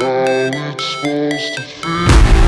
How it's supposed to feel